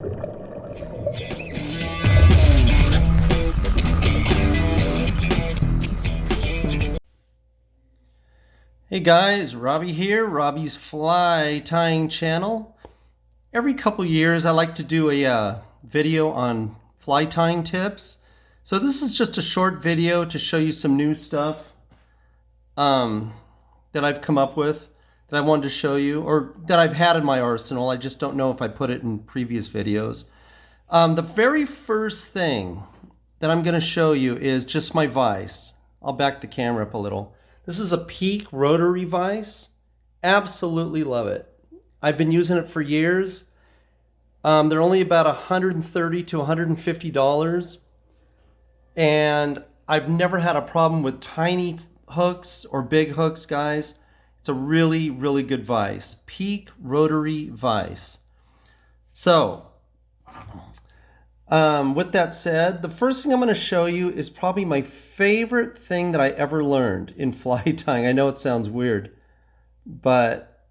Hey guys, Robbie here, Robbie's Fly Tying Channel. Every couple years I like to do a uh, video on fly tying tips. So this is just a short video to show you some new stuff um, that I've come up with that I wanted to show you or that I've had in my arsenal. I just don't know if I put it in previous videos. Um, the very first thing that I'm going to show you is just my vise. I'll back the camera up a little. This is a Peak rotary vise. Absolutely love it. I've been using it for years. Um, they're only about 130 to 150 dollars, and I've never had a problem with tiny hooks or big hooks, guys. It's a really, really good vise. Peak rotary vise. So, um, with that said, the first thing I'm going to show you is probably my favorite thing that I ever learned in fly tying. I know it sounds weird, but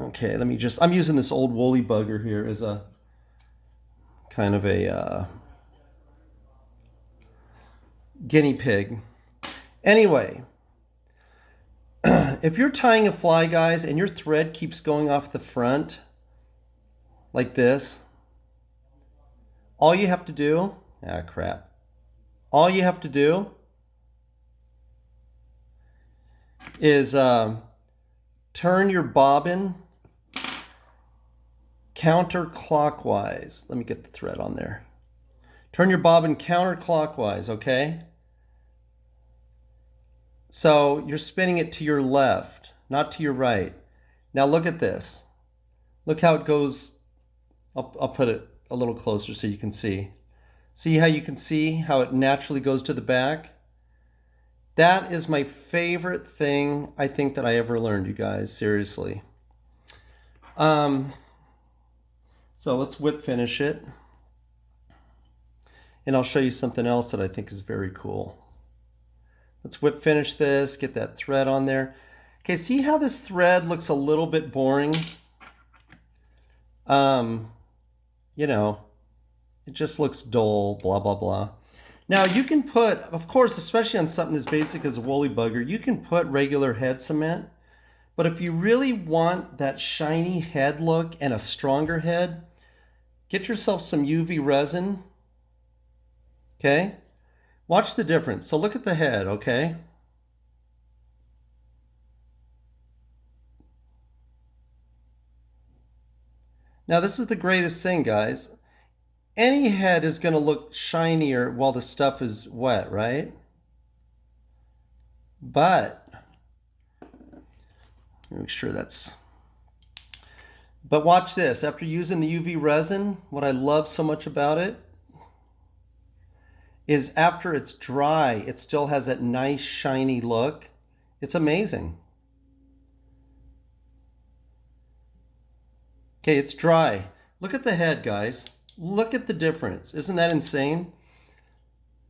okay, let me just, I'm using this old woolly bugger here as a kind of a uh, guinea pig. Anyway, if you're tying a fly, guys, and your thread keeps going off the front like this, all you have to do, ah crap, all you have to do is um, turn your bobbin counterclockwise. Let me get the thread on there. Turn your bobbin counterclockwise, okay? So you're spinning it to your left, not to your right. Now look at this. Look how it goes. I'll, I'll put it a little closer so you can see. See how you can see how it naturally goes to the back? That is my favorite thing I think that I ever learned, you guys, seriously. Um, so let's whip finish it. And I'll show you something else that I think is very cool. Let's whip finish this, get that thread on there. Okay, see how this thread looks a little bit boring? Um, you know, it just looks dull, blah, blah, blah. Now you can put, of course, especially on something as basic as a woolly bugger, you can put regular head cement. But if you really want that shiny head look and a stronger head, get yourself some UV resin. Okay? Watch the difference. So look at the head, okay? Now this is the greatest thing, guys. Any head is going to look shinier while the stuff is wet, right? But, make sure that's... But watch this. After using the UV resin, what I love so much about it is after it's dry, it still has that nice shiny look. It's amazing. Okay, it's dry. Look at the head, guys. Look at the difference. Isn't that insane?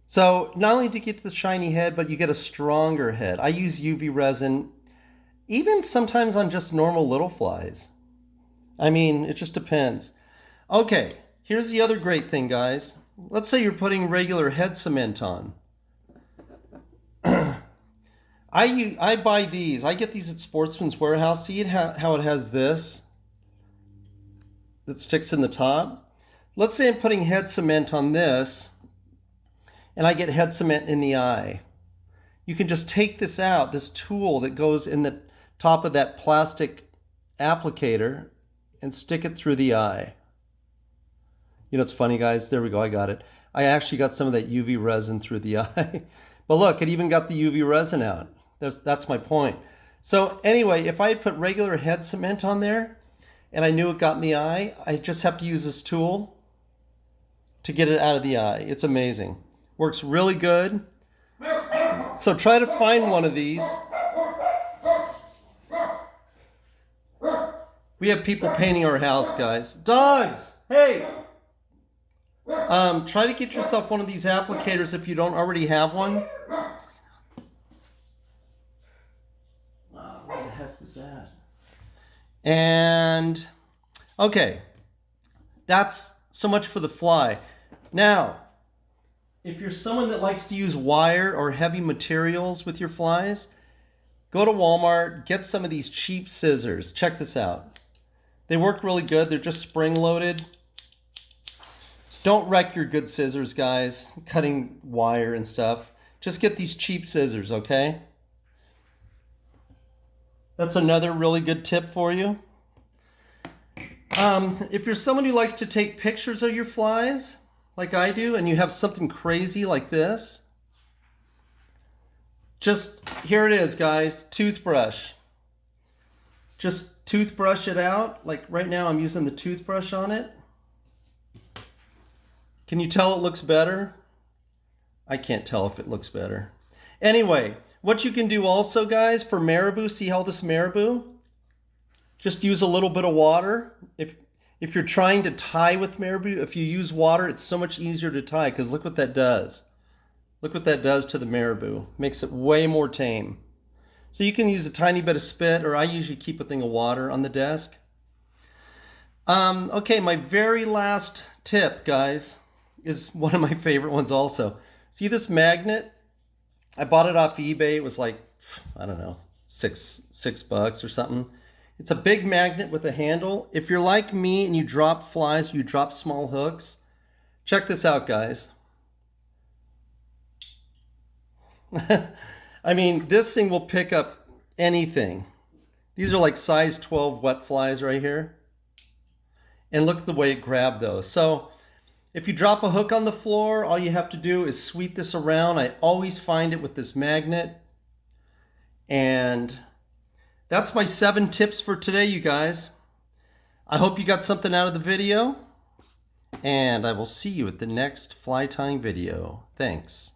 So not only do you get the shiny head, but you get a stronger head. I use UV resin, even sometimes on just normal little flies. I mean, it just depends. Okay, here's the other great thing, guys. Let's say you're putting regular head cement on. I, I buy these. I get these at Sportsman's Warehouse. See it how it has this? that sticks in the top. Let's say I'm putting head cement on this and I get head cement in the eye. You can just take this out, this tool that goes in the top of that plastic applicator and stick it through the eye. You know, it's funny guys, there we go, I got it. I actually got some of that UV resin through the eye. but look, it even got the UV resin out. That's, that's my point. So anyway, if I had put regular head cement on there, and I knew it got in the eye, I just have to use this tool to get it out of the eye. It's amazing. Works really good. So try to find one of these. We have people painting our house, guys. Dogs! Hey! Um, try to get yourself one of these applicators if you don't already have one. Oh, what the heck was that? And okay, that's so much for the fly. Now, if you're someone that likes to use wire or heavy materials with your flies, go to Walmart, get some of these cheap scissors. Check this out. They work really good. They're just spring loaded. Don't wreck your good scissors, guys, cutting wire and stuff. Just get these cheap scissors, okay? That's another really good tip for you. Um, if you're someone who likes to take pictures of your flies, like I do, and you have something crazy like this, just, here it is, guys, toothbrush. Just toothbrush it out. Like right now I'm using the toothbrush on it. Can you tell it looks better? I can't tell if it looks better. Anyway, what you can do also, guys, for marabou, see how this marabou? Just use a little bit of water. If, if you're trying to tie with marabou, if you use water, it's so much easier to tie because look what that does. Look what that does to the marabou. Makes it way more tame. So you can use a tiny bit of spit, or I usually keep a thing of water on the desk. Um, okay, my very last tip, guys, is one of my favorite ones also. See this magnet? I bought it off eBay. It was like, I don't know, six, six bucks or something. It's a big magnet with a handle. If you're like me and you drop flies, you drop small hooks, check this out, guys. I mean, this thing will pick up anything. These are like size 12 wet flies right here. And look at the way it grabbed those. So if you drop a hook on the floor, all you have to do is sweep this around. I always find it with this magnet. And that's my seven tips for today, you guys. I hope you got something out of the video. And I will see you at the next fly tying video. Thanks.